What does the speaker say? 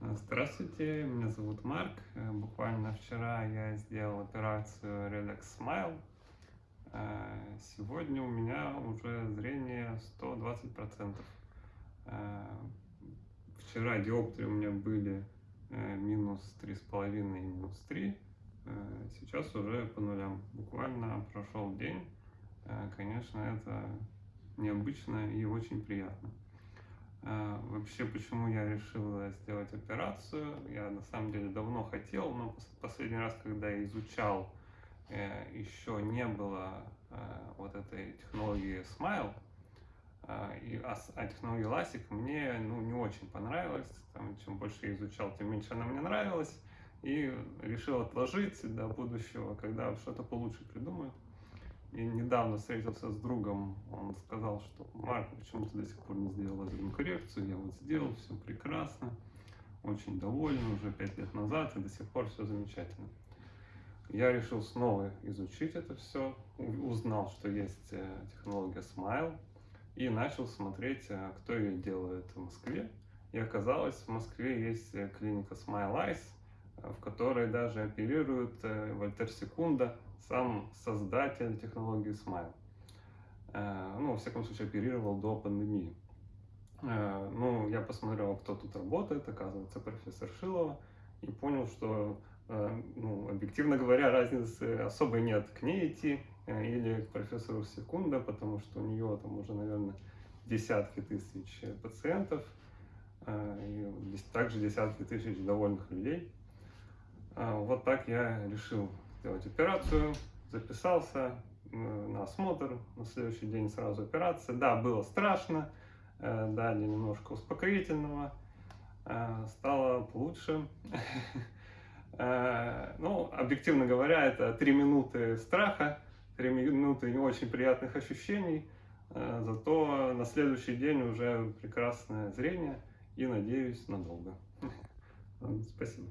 Здравствуйте, меня зовут Марк. Э, Буквально вчера я сделал операцию Redex Smile. Э, Сегодня у меня уже зрение 120%. Э, Вчера диоптрии у меня были э, минус 3,5 и минус 3. Э, Сейчас уже по нулям. Буквально прошел день. Э, Конечно, это необычно и очень приятно. Вообще, почему я решил э, сделать операцию? Я на самом деле давно хотел, но пос- последний раз, когда я изучал, э, еще не было э, вот этой технологии Smile, а, и, а, а технология LASIK мне ну, не очень понравилась. Там, чем больше я изучал, тем меньше она мне нравилась. И решил отложить до будущего, когда что-то получше придумаю. И недавно встретился с другом, он сказал, что Марк, почему ты до сих пор не сделал лазерную коррекцию? Я вот сделал, все прекрасно, очень доволен, уже пять лет назад, и до сих пор все замечательно. Я решил снова изучить это все, узнал, что есть э, технология Smile, и начал смотреть, э, кто ее делает в Москве. И оказалось, в Москве есть э, клиника Smile Eyes, в которой даже оперирует Вольтер Секунда, сам создатель технологии Smile. Ну, во всяком случае, оперировал до пандемии. Э, Ну, я посмотрел, кто тут работает, оказывается, профессор Шилова, и понял, что, э, ну, объективно говоря, разницы особой нет к ней идти э, или к профессору Секунда, потому что у нее там уже, наверное, десятки тысяч пациентов, и также десятки тысяч довольных людей. Вот так я решил сделать операцию, записался на осмотр, на следующий день сразу операция. Да, было страшно, дали немножко успокоительного, э, стало лучше. Э, Ну, объективно говоря, это три минуты страха, три минуты не очень приятных ощущений, э, зато на следующий день уже прекрасное зрение и, надеюсь, надолго. Спасибо.